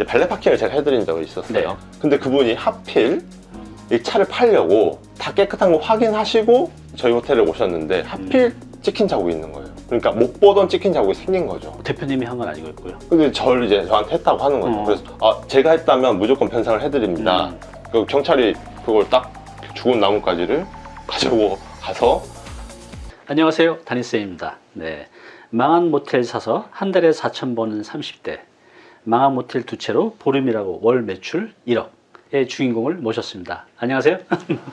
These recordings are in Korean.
이제 발레 파킹을 제가 해드린 적이 있었어요. 네. 근데 그분이 하필 이 차를 팔려고 다 깨끗한 거 확인하시고 저희 호텔에 오셨는데 하필 음. 찍힌 자국이 있는 거예요. 그러니까 못 보던 찍힌 자국이 생긴 거죠. 대표님이 한 건 아니고요. 근데 저를 이제 저한테 했다고 하는 거죠. 어. 그래서 아, 제가 했다면 무조건 변상을 해드립니다. 음. 그 경찰이 그걸 딱 죽은 나뭇가지를 가지고 가서 안녕하세요. 다니쌤입니다. 네. 망한 모텔 사서 한 달에 4천 버는 30대. 망한 모텔 두 채로 보름이라고 월 매출 1억의 주인공을 모셨습니다. 안녕하세요.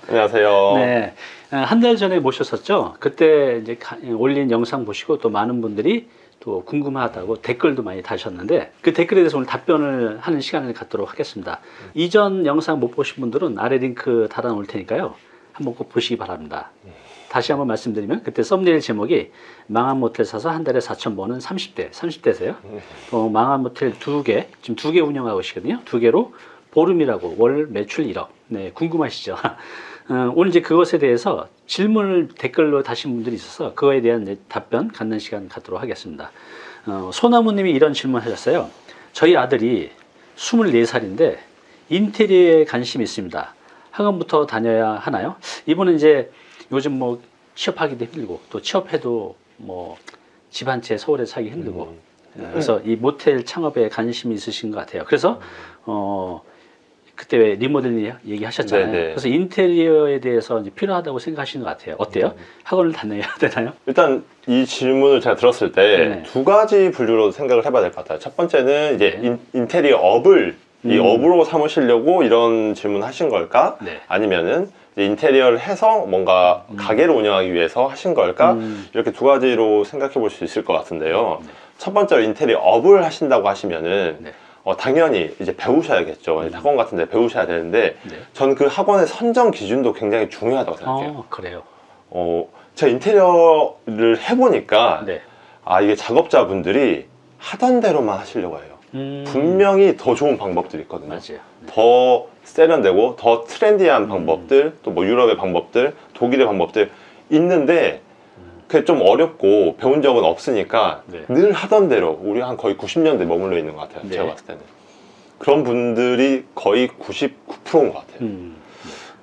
안녕하세요. 네. 한 달 전에 모셨었죠. 그때 이제 가- 올린 영상 보시고 또 많은 분들이 또 궁금하다고 댓글도 많이 다셨는데 그 댓글에 대해서 오늘 답변을 하는 시간을 갖도록 하겠습니다. 이전 영상 못 보신 분들은 아래 링크 달아 놓을 테니까요. 한번 꼭 보시기 바랍니다. 다시 한번 말씀드리면 그때 썸네일 제목이 망한 모텔 사서 한 달에 4천 버는 30대, 30대세요. 어, 망한 모텔 두 개, 지금 두 개 운영하고 계시거든요. 두 개로 보름이라고 월 매출 1억. 네, 궁금하시죠? 어, 오늘 이제 그것에 대해서 질문을 댓글로 다신 분들이 있어서 그거에 대한 답변 갖는 시간 갖도록 하겠습니다. 어, 소나무님이 이런 질문 하셨어요. 저희 아들이 24살인데 인테리어에 관심이 있습니다. 학원부터 다녀야 하나요? 이분은 이제 요즘 뭐 취업하기도 힘들고 또 취업해도 뭐 집 한 채 서울에 사기 힘들고 음. 어, 그래서 이 모텔 창업에 관심이 있으신 것 같아요. 그래서 어 그때 왜 리모델링 얘기하셨잖아요. 네네. 그래서 인테리어에 대해서 이제 필요하다고 생각하시는 것 같아요. 어때요? 음. 학원을 다녀야 되나요? 일단 이 질문을 제가 들었을 때 네. 두 가지 분류로 생각을 해봐야 될 것 같아요. 첫 번째는 이제 네. 인, 인테리어 업을 이 음. 업으로 삼으시려고 이런 질문 하신 걸까? 네. 아니면은 인테리어를 해서 뭔가 가게를 운영하기 위해서 하신 걸까? 음. 이렇게 두 가지로 생각해 볼 수 있을 것 같은데요. 네. 첫 번째로 인테리어 업을 하신다고 하시면은 네. 어, 당연히 이제 배우셔야겠죠. 음. 학원 같은 데 배우셔야 되는데 네. 저는 그 학원의 선정 기준도 굉장히 중요하다고 생각해요. 어, 그래요. 어, 제가 인테리어를 해보니까 네. 아 이게 작업자분들이 하던 대로만 하시려고 해요. 음. 분명히 더 좋은 방법들이 있거든요. 맞아요. 네. 더 세련되고 더 trendy한 음. 방법들 또 뭐 유럽의 방법들 독일의 방법들 있는데 그게 좀 어렵고 배운 적은 없으니까 네. 늘 하던 대로 우리 한 거의 90년대 머물러 있는 것 같아요 네. 제가 봤을 때는 그런 분들이 거의 99%인 것 같아요 음.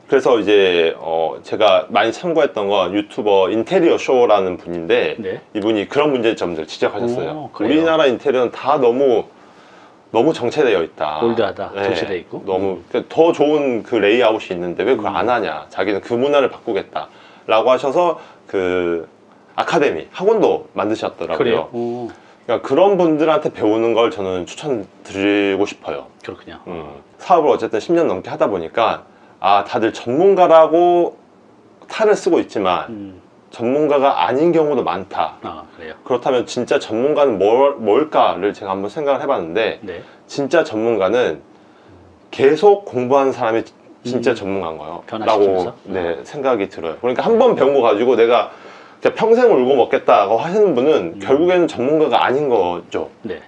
그래서 이제 어 제가 많이 참고했던 건 유튜버 인테리어 쇼라는 분인데 네. 이분이 그런 문제점들 지적하셨어요 오? 우리나라 인테리어는 다 너무 너무 정체되어 있다. old하다, 정체되어 있고. 음. 너무 그러니까 더 좋은 그 레이아웃이 있는데 왜 그걸 안 하냐. 자기는 그 문화를 바꾸겠다 라고 하셔서 그 아카데미 학원도 만드셨더라고요. 그러니까 그런 분들한테 배우는 걸 저는 추천드리고 싶어요. 그렇군요. 음, 사업을 어쨌든 10년 넘게 하다 보니까 아 다들 전문가라고 탈을 쓰고 있지만 음. 전문가가 아닌 경우도 많다 아, 그래요. 그렇다면 진짜 전문가는 뭘, 뭘까를 제가 한번 생각을 해봤는데 네. 진짜 전문가는 계속 공부하는 사람이 진짜 음. 전문가인 거예요? 라고 네, 생각이 들어요 그러니까 한 번 배운 거 가지고 내가 평생 울고 먹겠다고 하시는 분은 음. 결국에는 전문가가 아닌 거죠 네.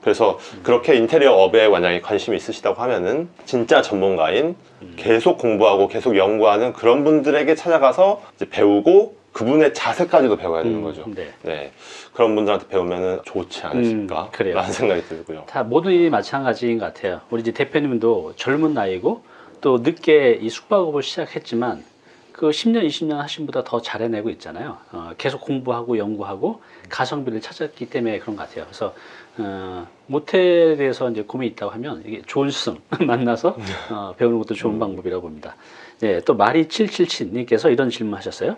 그래서 그렇게 인테리어 업에 만약에 관심이 있으시다고 하면은 진짜 전문가인 음. 계속 공부하고 계속 연구하는 그런 분들에게 찾아가서 배우고 그분의 자세까지도 배워야 되는 음, 거죠. 네. 네. 그런 분들한테 배우면은 좋지 않으실까? 음, 그래요. 라는 생각이 들고요. 다 모든 일이 마찬가지인 것 같아요. 우리 이제 대표님도 젊은 나이고 또 늦게 이 숙박업을 시작했지만 그 10년, 20년 하신 분보다 더 잘해내고 있잖아요. 어, 계속 공부하고 연구하고 가성비를 찾았기 때문에 그런 것 같아요. 그래서 어, 모텔에 대해서 이제 고민이 있다고 하면 이게 좋은 스승 만나서 어, 배우는 것도 좋은 방법이라고 봅니다. 네, 또 마리 777님께서 이런 질문 하셨어요.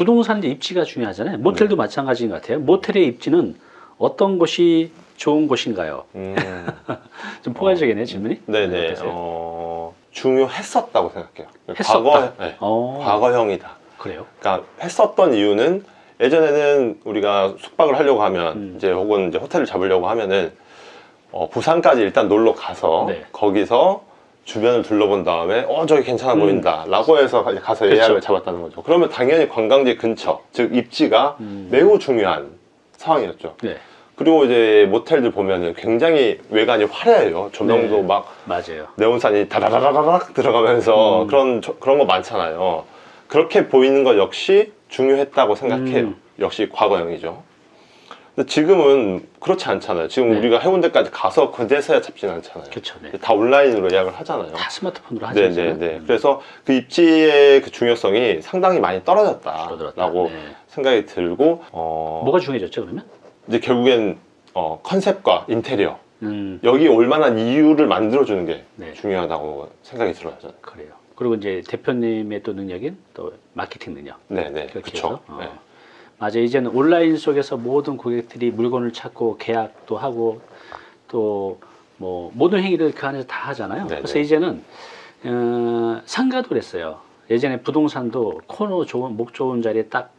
부동산 이제 입지가 중요하잖아요. 모텔도 마찬가지인 것 같아요. 모텔의 입지는 어떤 곳이 좋은 곳인가요? 음, 좀 포괄적이네 질문이. 네네. 어떠세요? 어, 중요했었다고 생각해요. 했었다. 과거, 네, 어, 과거형이다. 그래요. 그러니까 했었던 이유는 예전에는 우리가 숙박을 하려고 하면 음. 이제 혹은 이제 호텔을 잡으려고 하면은 어, 부산까지 일단 놀러 가서 네. 거기서 주변을 둘러본 다음에 어 저기 괜찮아 음. 보인다 라고 해서 가서 그쵸. 예약을 잡았다는 거죠 그러면 당연히 관광지 근처 즉 입지가 음. 매우 중요한 상황이었죠 네, 그리고 이제 모텔들 보면은 굉장히 외관이 화려해요 조명도 네. 막 맞아요. 네온산이 다다다다닥 들어가면서 음. 그런 저- 그런 거 많잖아요. 그렇게 보이는 것 역시 중요했다고 생각해요. 음. 역시 과거형이죠. 근데 지금은 그렇지 않잖아요. 지금 네. 우리가 해운대까지 가서 그제서야 잡지는 않잖아요. 그렇죠. 네. 다 온라인으로 예약을 하잖아요. 다 스마트폰으로 하죠. 네, 네, 이제는. 네. 음. 그래서 그 입지의 그 중요성이 상당히 많이 떨어졌다라고. 네. 생각이 들고 어, 뭐가 중요해졌죠 그러면? 이제 결국엔 어, 컨셉과 인테리어 음, 여기 올 만한 이유를 만들어주는 게 네. 중요하다고 생각이 들어요. 저는. 그래요. 그리고 이제 대표님의 또 능력인 또 마케팅 능력. 네, 네, 그렇게 그렇죠. 어. 네. 맞아 이제는 온라인 속에서 모든 고객들이 물건을 찾고 계약도 하고 또 뭐 모든 행위를 그 안에서 다 하잖아요. 네네. 그래서 이제는 어, 상가도 그랬어요. 예전에 부동산도 코너 좋은 목 좋은 자리에 딱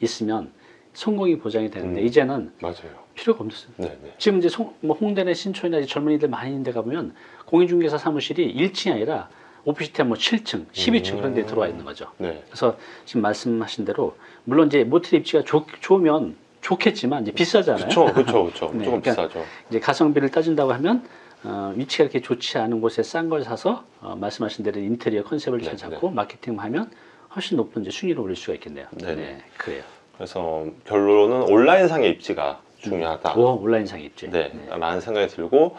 있으면 성공이 보장이 되는데 음. 이제는 맞아요. 필요가 없어요. 네, 네. 지금 이제 송, 뭐 홍대나 신촌이나 젊은이들 많이 있는 데 가보면 공인중개사 사무실이 1층이 아니라 오피스텔 뭐 7층, 12층 그런 데 음. 들어와 있는 거죠. 네. 그래서 지금 말씀하신 대로 물론 이제 모텔 입지가 좋, 좋으면 좋겠지만 이제 비싸잖아요. 그렇죠, 그렇죠, 그렇죠. 네, 조금 그러니까 비싸죠. 이제 가성비를 따진다고 하면 어, 위치가 이렇게 좋지 않은 곳에 싼 걸 사서 어, 말씀하신 대로 인테리어 컨셉을 잘 네, 잡고 마케팅하면 훨씬 높은 이제 순위를 올릴 수가 있겠네요. 네네. 그래요. 그래서 결론은 온라인상의 입지가 중요하다. 오, 온라인상 입지. 네, 라는 생각이 들고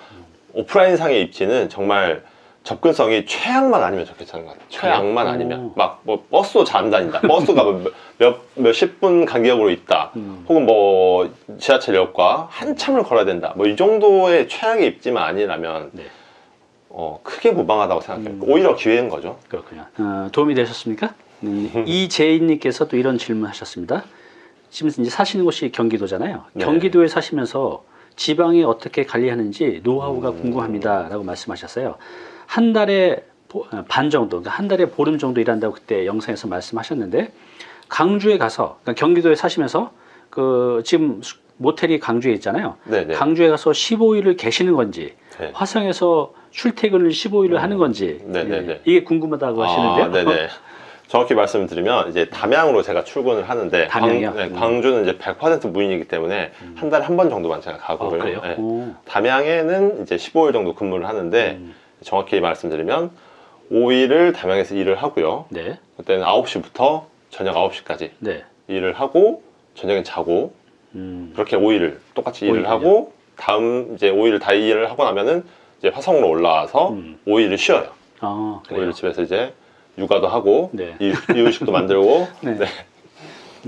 오프라인상의 입지는 정말 접근성이 최악만 아니면 좋겠다는 것 같아요. 최악만 오. 아니면 막 뭐 버스도 잘안 다닌다. 버스가 뭐몇 몇십 분 간격으로 있다. 음. 혹은 뭐 지하철역과 한참을 걸어야 된다. 뭐 이 정도의 최악의 입지만 아니라면 네. 어, 크게 무방하다고 생각해요. 음. 오히려 기회인 거죠. 그렇군요. 어, 도움이 되셨습니까? 음, 이재인님께서 또 이런 질문 하셨습니다. 지금 이제 사시는 곳이 경기도잖아요. 네. 경기도에 사시면서 지방에 어떻게 관리하는지 노하우가 음. 궁금합니다 라고 말씀하셨어요. 한 달에 보- 어, 반 정도, 그러니까 한 달에 보름 정도 일한다고 그때 영상에서 말씀하셨는데 강주에 가서 그러니까 경기도에 사시면서 그 지금 수- 모텔이 강주에 있잖아요. 네네. 강주에 가서 15일을 계시는 건지 네. 화성에서 출퇴근을 15일을 하는 건지 네네네. 예, 이게 궁금하다고 하시는데요. 아, 네네. 정확히 말씀드리면 이제 담양으로 제가 출근을 하는데 담양이요? 광, 네, 음. 광주는 이제 100% 무인이기 때문에 한 달에 한 번 정도만 제가 어, 가고요. 그래요? 네. 오. 담양에는 이제 15일 정도 근무를 하는데 음, 정확히 말씀드리면 5일을 담양에서 일을 하고요. 네, 그때는 9시부터 저녁 9시까지 네. 일을 하고 저녁엔 자고 음, 그렇게 5일을 똑같이 일을 오일을요? 하고 다음 이제 5일을 다 일을 하고 나면은 이제 화성으로 올라와서 음. 5일을 쉬어요. 아, 그래요. 5일을 집에서 이제 육아도 하고 네. 이- 이유식도 만들고 네. 네.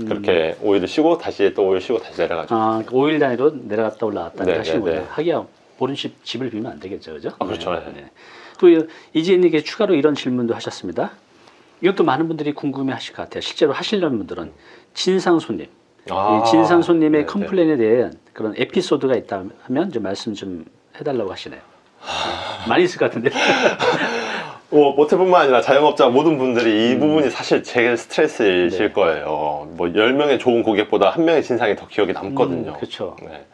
그렇게 5일을 쉬고 다시 또 5일 쉬고 다시 내려가죠. 아, 5일 단위로 내려갔다 올라갔다 네, 하시는군요. 네, 네. 하기야 보름씩 집을 비우면 안 되겠죠, 그죠? 아, 그렇죠. 네. 또 이지혜님께 추가로 이런 질문도 하셨습니다. 이것도 많은 분들이 궁금해 하실 것 같아요. 실제로 하시려는 분들은 진상 손님, 아, 이 진상 손님의 네, 네. 컴플레인에 대한 그런 에피소드가 있다 하면 좀 말씀 좀 해달라고 하시네요. 많이 있을 것 같은데. 뭐 모텔뿐만 아니라 자영업자 모든 분들이 이 부분이 사실 제일 스트레스이실 음. 네. 거예요. 뭐 10명의 좋은 고객보다 한 명의 진상이 더 기억에 남거든요. 음, 그렇죠. 네.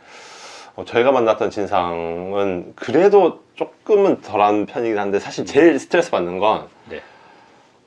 어, 저희가 만났던 진상은 그래도 조금은 덜한 편이긴 한데 사실 제일 스트레스 받는 건 네,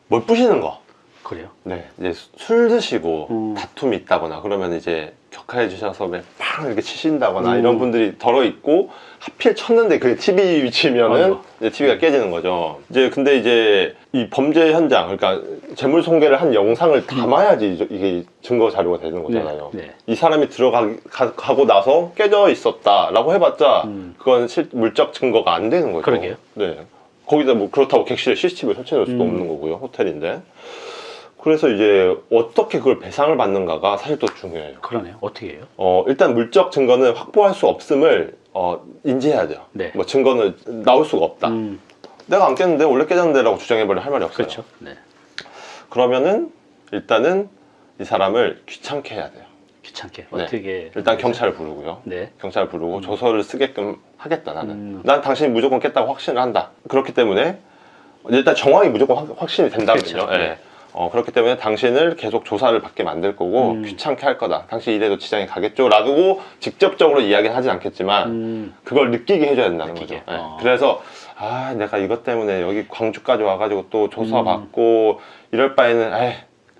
뭘 부시는 거. 그래요. 네, 이제 수- 술 드시고 음. 다툼이 있다거나 그러면 이제 격하해 주셔서 팡 이렇게 치신다거나 음. 이런 분들이 덜어 있고 하필 쳤는데 그게 TV 위치면은. 이제 TV가 깨지는 거죠. 이제 근데 이제 이 범죄 현장 그러니까 재물 손괴를 한 영상을 담아야지 이제 이게 증거 자료가 되는 거잖아요. 네, 네. 이 사람이 들어가고 나서 깨져 있었다 라고 해봤자 음. 그건 실, 물적 증거가 안 되는 거죠. 그러게요. 네. 거기다 뭐 그렇다고 객실에 CCTV 설치해 놓을 수도 음. 없는 거고요. 호텔인데. 그래서 이제 어떻게 그걸 배상을 받는가가 사실 또 중요해요. 그러네요. 어떻게 해요? 어, 일단 물적 증거는 확보할 수 없음을 어, 인지해야 돼요. 네. 뭐 증거는 나올 수가 없다. 음, 내가 안 깼는데 원래 깨졌는데 라고 주장해버릴 할 말이 없어요. 그렇죠. 네. 그러면은 일단은 이 사람을 귀찮게 해야 돼요. 귀찮게 네. 어떻게 일단 경찰을 부르고요. 네. 경찰 부르고 조서를 쓰게끔 하겠다 나는 음. 난 당신이 무조건 깼다고 확신을 한다 그렇기 때문에 일단 정황이 무조건 확, 확신이 된다면요 그렇죠. 예. 네. 어, 그렇기 때문에 당신을 계속 조사를 받게 만들 거고 음. 귀찮게 할 거다 당신 이래도 지장이 가겠죠 라고 직접적으로 이야기는 하진 않겠지만 음, 그걸 느끼게 해줘야 된다는 느끼게. 거죠 예. 어. 그래서 아 내가 이것 때문에 여기 광주까지 와가지고 또 조사 음. 받고 이럴 바에는 에이,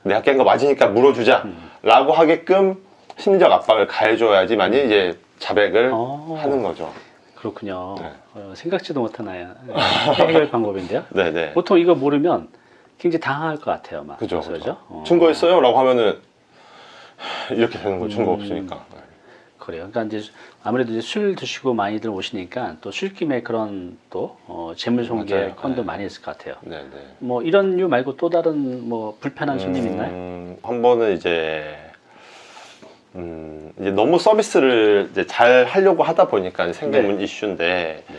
내가 깬 거 맞으니까 물어주자 음. 라고 하게끔 심리적 압박을 가해줘야지만이 이제 자백을 어. 하는 거죠. 그렇군요. 네. 어, 생각지도 못한 아야 해결 방법인데요. 네네. 보통 이거 모르면 굉장히 당황할 것 같아요, 막. 그죠, 그래서 그죠. 어. 증거 있어요? 라고 하면은 이렇게 되는 거죠. 증거 음. 없으니까. 그래요. 그러니까 이제 아무래도 이제 술 드시고 많이들 오시니까 또 술김에 그런 또 어, 재물 손괴 맞아요. 건도 네. 많이 있을 것 같아요. 네 네. 뭐 이런 류 말고 또 다른 뭐 불편한 손님 있나요? 음, 한 번은 이제 음, 이제 너무 서비스를 이제 잘 하려고 하다 보니까 생긴 이슈인데 네.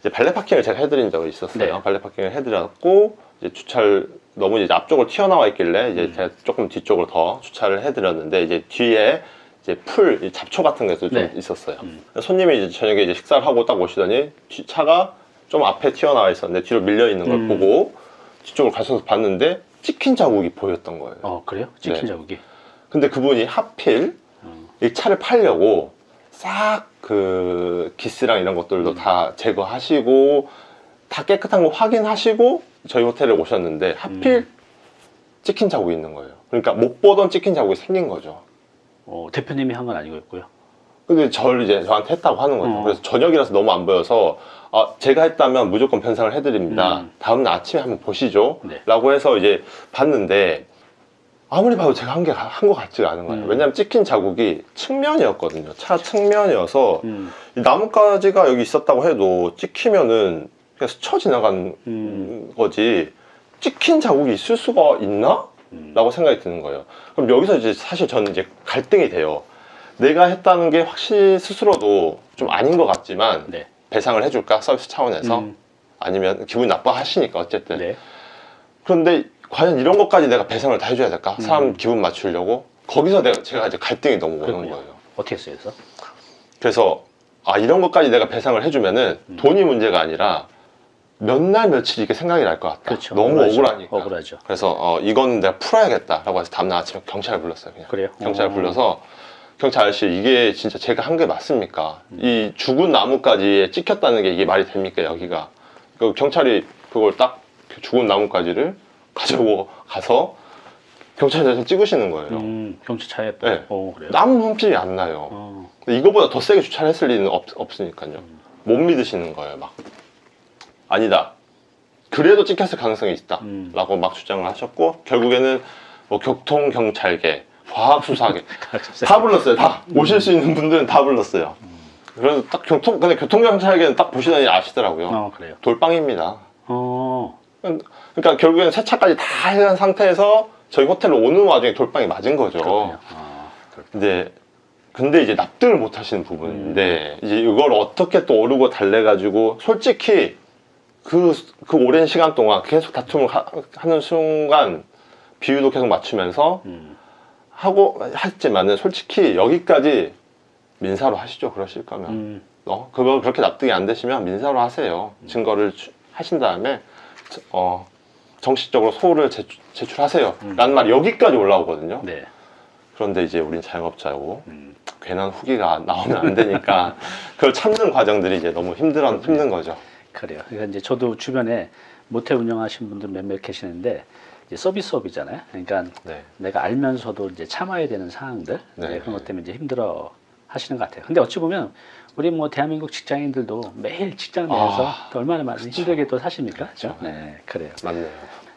이제 발레 파킹을 제가 해드린 적이 있었어요. 네. 발레 파킹을 해드렸고 이제 주차를 너무 이제 앞쪽으로 튀어나와 있길래 이제 음. 제가 조금 뒤쪽으로 더 주차를 해드렸는데 이제 뒤에 이제 풀이 잡초 같은 게도 좀 네. 있었어요. 음. 손님이 이제 저녁에 이제 식사를 하고 딱 오시더니 뒤- 차가 좀 앞에 튀어나와 있었는데 뒤로 밀려 있는 걸 음. 보고 뒤쪽으로 가셔서 봤는데 찍힌 자국이 보였던 거예요. 어 그래요? 찍힌 네. 자국이. 근데 그분이 하필 어. 이 차를 팔려고 싹 그 기스랑 이런 것들도 음. 다 제거하시고 다 깨끗한 거 확인하시고 저희 호텔에 오셨는데 하필 음. 찍힌 자국이 있는 거예요. 그러니까 못 보던 찍힌 자국이 생긴 거죠. 어, 대표님이 한 건 아니고였고요. 근데 저를 이제 저한테 했다고 하는 거죠. 어. 그래서 저녁이라서 너무 안 보여서 아, 제가 했다면 무조건 변상을 해드립니다. 음. 다음날 아침에 한번 보시죠. 네. 라고 해서 이제 봤는데 아무리 봐도 제가 한 게 한 것 같지가 않은 거예요. 음. 왜냐면 찍힌 자국이 측면이었거든요. 차 측면이어서 음. 이 나뭇가지가 여기 있었다고 해도 찍히면은 그냥 스쳐 지나간 음. 거지 찍힌 자국이 있을 수가 있나? 음. 라고 생각이 드는 거예요. 그럼 여기서 이제 사실 저는 이제 갈등이 돼요. 내가 했다는 게 확실히 스스로도 좀 아닌 것 같지만 네. 배상을 해줄까? 서비스 차원에서 음. 아니면 기분 나빠하시니까 어쨌든 네. 그런데 과연 이런 것까지 내가 배상을 다 해줘야 될까? 사람 음. 기분 맞추려고 거기서 내가 제가 이제 갈등이 너무 오는. 거예요. 어떻게 했어요? 그래서? 그래서 아 이런 것까지 내가 배상을 해주면은 음. 돈이 문제가 아니라 몇 날 며칠 이게 생각이 날 것 같다. 그렇죠. 너무 억울하죠. 억울하니까. 억울하죠. 그래서 어, 이거는 내가 풀어야겠다 라고 해서 다음날 아침에 경찰을 불렀어요. 그냥 그래요? 경찰을 어. 불러서 경찰 아저씨 이게 진짜 제가 한 게 맞습니까? 음. 이 죽은 나무까지 찍혔다는 게 이게 말이 됩니까 여기가? 그 경찰이 그걸 딱그 죽은 나무까지를 가지고 가서 경찰서에서 찍으시는 거예요. 음, 경찰차에 네. 어, 그래요? 아무 흠집이 안 나요. 어. 이거보다 더 세게 주차를 했을 리는 없, 없으니까요. 음. 못 믿으시는 거예요, 막. 아니다. 그래도 찍혔을 가능성이 있다. 음. 라고 막 주장을 하셨고, 결국에는 뭐 교통경찰계, 과학수사계, 다 불렀어요, 다. 오실 수 있는 분들은 다 불렀어요. 그래서 딱 교통, 근데 교통경찰계는 딱 보시더니 아시더라고요. 어, 그래요. 돌빵입니다. 어. 그러니까 결국에는 세차까지 다 해한 상태에서 저희 호텔로 오는 와중에 돌빵이 맞은 거죠. 그렇군요. 아. 근데 근데 이제 납득을 못 하시는 부분인데 이제 이걸 어떻게 또 오르고 달래 가지고 솔직히 그, 그 오랜 시간 동안 계속 다툼을 하, 는 순간 비유도 계속 맞추면서 음. 하고 했지만은 솔직히 여기까지 민사로 하시죠 그러실 거면 음. 어 그거 그렇게 납득이 안 되시면 민사로 하세요 증거를 주- 하신 다음에 어 정식적으로 소를 제출, 제출하세요 음. 라는 말이 여기까지 올라오거든요 네. 그런데 이제 우린 자영업자고 음. 괜한 후기가 나오면 안 되니까 그걸 참는 과정들이 이제 너무 힘들어 힘든 거죠. 그래요. 그러니까 이제 저도 주변에 모텔 운영하시는 분들 몇몇 계시는데 이제 서비스업이잖아요. 그러니까 네. 내가 알면서도 이제 참아야 되는 상황들 네. 네, 그런 것 때문에 이제 힘들어 하시는 것 같아요. 근데 어찌 보면 우리 뭐 대한민국 직장인들도 매일 직장 내에서 아, 또 얼마나 많이. 힘들게 또 사십니까? 그쵸. 네, 그래요. 맞네요.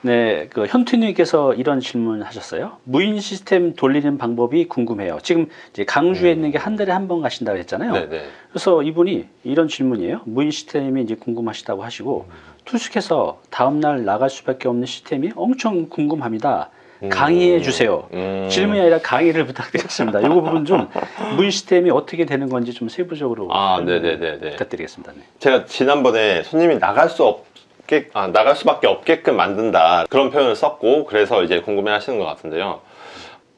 네, 그 현투님께서 이런 질문 하셨어요. 무인 시스템 돌리는 방법이 궁금해요. 지금 이제 강주에 있는 게 한 달에 한 번 가신다고 했잖아요. 음. 네네. 그래서 이분이 이런 질문이에요. 무인 시스템이 이제 궁금하시다고 하시고 투숙해서 다음날 나갈 수밖에 없는 시스템이 엄청 궁금합니다. 음. 강의해 주세요. 음. 질문이 아니라 강의를 부탁드리겠습니다. 이 부분 좀 무인 시스템이 어떻게 되는 건지 좀 세부적으로 아, 설명 네네네네. 부탁드리겠습니다. 네. 제가 지난번에 손님이 나갈 수 없 게 아, 나갈 수밖에 없게끔 만든다 그런 표현을 썼고 그래서 이제 궁금해 하시는 것 같은데요.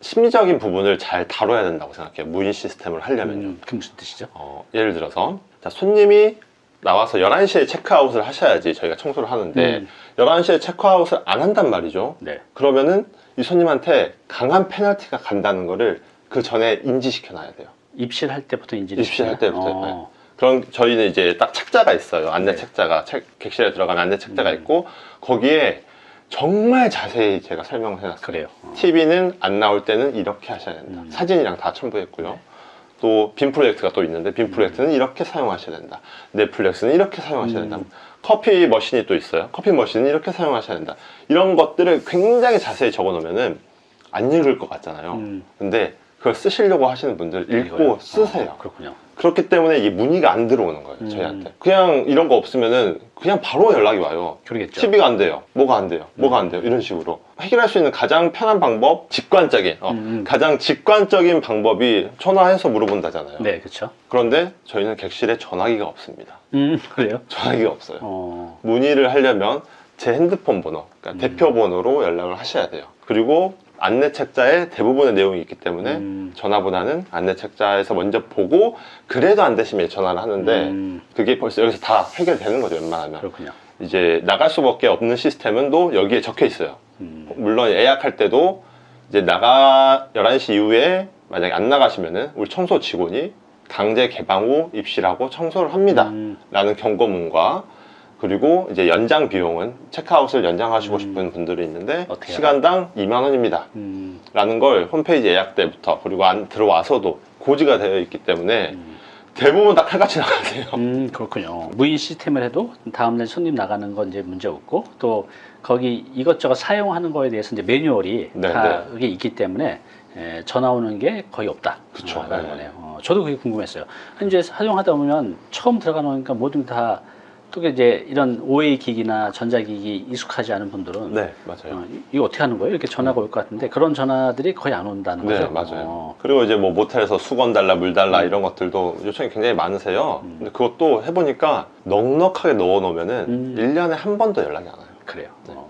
심리적인 부분을 잘 다뤄야 된다고 생각해요. 무인 시스템을 하려면요. 음, 그게 무슨 뜻이죠? 어, 예를 들어서 자, 손님이 나와서 11시에 체크아웃을 하셔야지 저희가 청소를 하는데 음. 11시에 체크아웃을 안 한단 말이죠. 네. 그러면은 이 손님한테 강한 페널티가 간다는 거를 그 전에 인지시켜 놔야 돼요. 입실할 때부터 인지를 입실할 시켜요? 때부터, 어. 그럼 저희는 이제 딱 책자가 있어요. 안내 네. 책자가 책, 객실에 들어가면 안내 책자가 음. 있고 거기에 정말 자세히 제가 설명을 해놨어요. 그래요. 어. TV는 안 나올 때는 이렇게 하셔야 된다. 음. 사진이랑 다 첨부했고요. 네. 또빔 프로젝트가 또 있는데 빔 프로젝트는 이렇게 사용하셔야 된다. 넷플릭스는 이렇게 사용하셔야 된다. 음. 커피 머신이 또 있어요. 커피 머신은 이렇게 사용하셔야 된다. 이런 것들을 굉장히 자세히 적어 놓으면은 안 읽을 것 같잖아요. 음. 근데 그걸 쓰시려고 하시는 분들 읽고 이거요? 쓰세요. 어, 그렇군요. 그렇기 때문에 이 문의가 안 들어오는 거예요, 음. 저희한테. 그냥 이런 거 없으면은 그냥 바로 연락이 와요. 그러겠죠. TV가 안 돼요. 뭐가 안 돼요. 뭐가 안 돼요. 이런 식으로. 해결할 수 있는 가장 편한 방법, 직관적인, 어, 음, 음. 가장 직관적인 방법이 전화해서 물어본다잖아요. 네, 그렇죠. 그런데 저희는 객실에 전화기가 없습니다. 음, 그래요? 전화기가 없어요. 어, 문의를 하려면 제 핸드폰 번호, 그러니까 음. 대표 번호로 연락을 하셔야 돼요. 그리고 안내 책자에 대부분의 내용이 있기 때문에 음. 전화보다는 안내 책자에서 먼저 보고 그래도 안 되시면 전화를 하는데 음, 그게 벌써 여기서 다 해결되는 거죠 웬만하면. 그렇군요. 이제 나갈 수밖에 없는 시스템은 또 여기에 적혀 있어요. 음, 물론 예약할 때도 이제 나가 11시 이후에 만약에 안 나가시면은 우리 청소 직원이 강제 개방 후 입실하고 청소를 합니다. 음, 라는 경고문과 그리고 이제 연장 비용은 체크아웃을 연장하시고 음. 싶은 분들이 있는데 시간당 2만 원입니다 음, 라는 걸 홈페이지 예약 때부터 그리고 안 들어와서도 고지가 되어 있기 때문에 음. 대부분 다 칼같이 나가세요 음, 그렇군요. 무인 시스템을 해도 다음날 손님 나가는 건 이제 문제 없고 또 거기 이것저것 사용하는 거에 대해서 이제 매뉴얼이 네, 다 그게 있기 때문에 에, 전화 오는 게 거의 없다. 어, 라는 네. 거네요. 어, 저도 그게 궁금했어요. 이제 사용하다 보면 처음 들어가 놓으니까 모든 다 또 이제 이런 OA 기기나 전자기기 익숙하지 않은 분들은 네 맞아요 어, 이- 이거 어떻게 하는 거예요? 이렇게 전화가 올것 같은데 그런 전화들이 거의 안 온다는 네 거죠. 맞아요 어, 그리고 이제 뭐 모텔에서 수건 달라 물 달라 음. 이런 것들도 요청이 굉장히 많으세요 음. 근데 그것도 해보니까 넉넉하게 넣어 놓으면은 음. 1년에 한 번도 연락이 안 와요 그래요. 어.